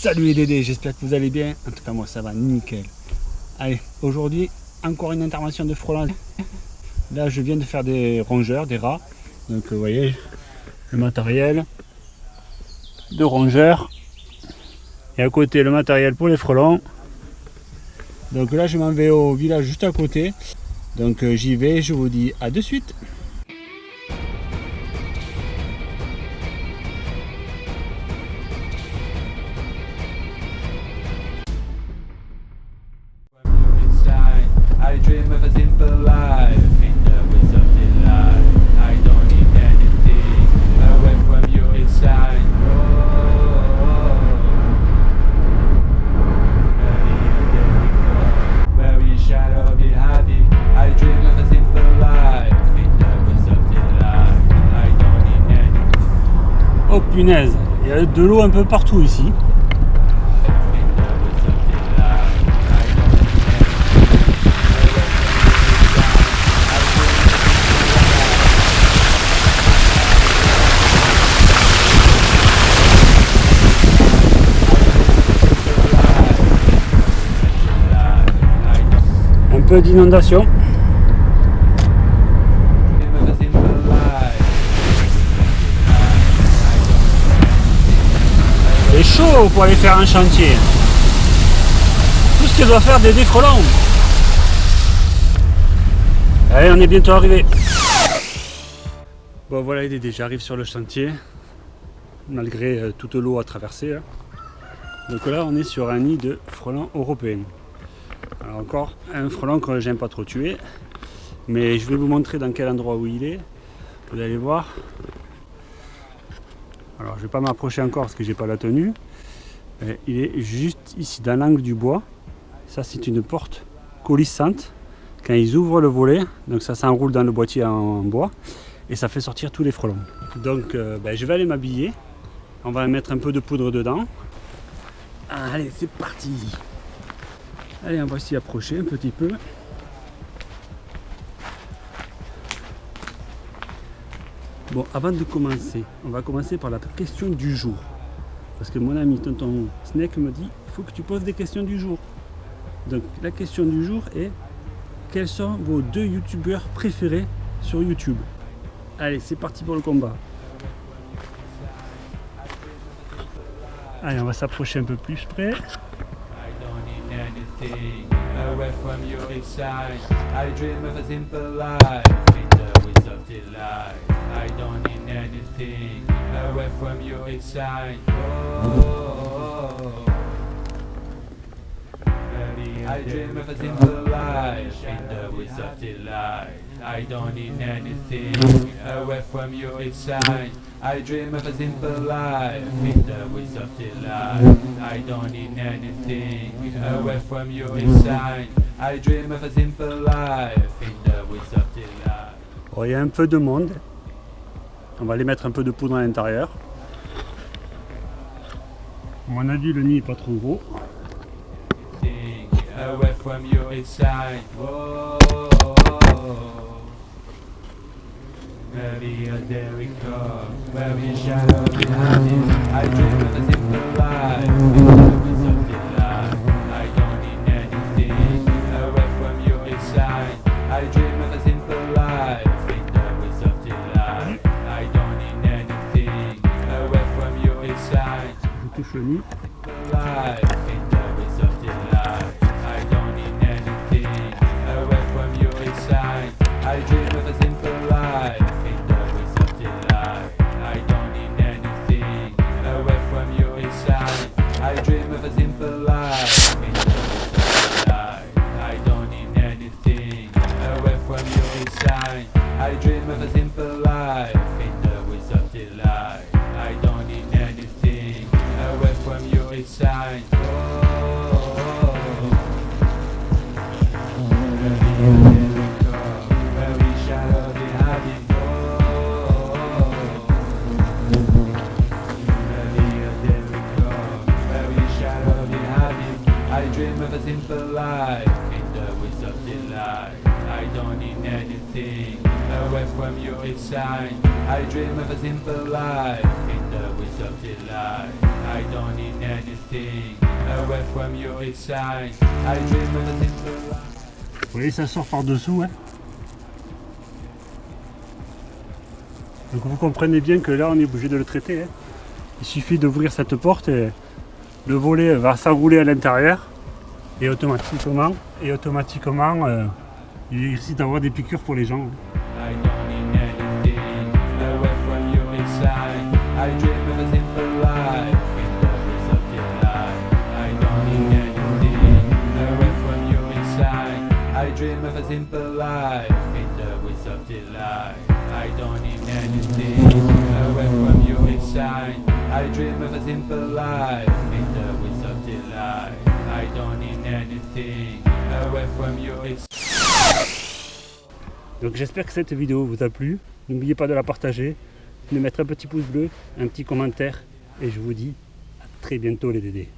Salut les Dédés, j'espère que vous allez bien. En tout cas, moi ça va nickel. Allez, aujourd'hui, encore une intervention de frelons. Là, je viens de faire des rongeurs, des rats. Donc, vous voyez, le matériel de rongeurs. Et à côté, le matériel pour les frelons. Donc là, je m'en vais au village juste à côté. Donc, euh, j'y vais, je vous dis à de suite. Il y a de l'eau un peu partout ici. Un peu d'inondation. Pour aller faire un chantier. Tout ce qu'il doit faire des frelons. Allez, on est bientôt arrivé. Bon voilà les Dédés, j'arrive sur le chantier, malgré euh, toute l'eau à traverser. hein. Donc là, on est sur un nid de frelons européens. Encore un frelon que j'aime pas trop tuer, mais je vais vous montrer dans quel endroit où il est. Vous allez voir. Alors je vais pas m'approcher encore parce que j'ai pas la tenue. Il est juste ici dans l'angle du bois. Ça c'est une porte coulissante. Quand ils ouvrent le volet, donc ça s'enroule dans le boîtier en bois et ça fait sortir tous les frelons. Donc euh, ben, je vais aller m'habiller. On va mettre un peu de poudre dedans. Allez, c'est parti. Allez, on va s'y approcher un petit peu. Bon, avant de commencer, on va commencer par la question du jour. Parce que mon ami tonton Snake me dit il faut que tu poses des questions du jour. Donc la question du jour est quels sont vos deux youtubeurs préférés sur YouTube? Allez, c'est parti pour le combat. Allez, on va s'approcher un peu plus près. Away from you inside. I dream of a simple life in the woods of delight. I don't need anything away from you inside. Oh, I dream of a simple life in the woods of delight. I don't need anything away from you inside. I dream of a simple life in the woods of delight. I don't need anything away from you inside. I dream of a simple life in the woods of delight. Bon, il y a un peu de monde. On va aller mettre un peu de poudre à l'intérieur. On a dit le nid est pas trop gros. From you inside. Whoa. Maybe a there we go. Where we shadow behind it. I dream of a simple life. In the woods. I don't need anything away from you inside. I dream of a simple life. In I dream of a simple life in the woods of delight. I don't need anything away from you inside. Oh, very shadow behind me. Oh. I dream of a simple life in the woods of delight. I don't need anything away from. I dream of a simple life in the of delight. I don't need anything away from your inside? I dream of a simple life. Vous voyez, ça sort par dessous. Hein. Donc vous comprenez bien que là, on est obligé de le traiter. hein. Il suffit d'ouvrir cette porte et le volet va s'enrouler à l'intérieur et automatiquement, et automatiquement, euh, il risque d'avoir des piqûres pour les gens. hein. I dream of a simple life. I dream of a simple life in. I dream of a simple life in. Donc j'espère que cette vidéo vous a plu. N'oubliez pas de la partager, de mettre un petit pouce bleu, un petit commentaire et je vous dis à très bientôt les dédés.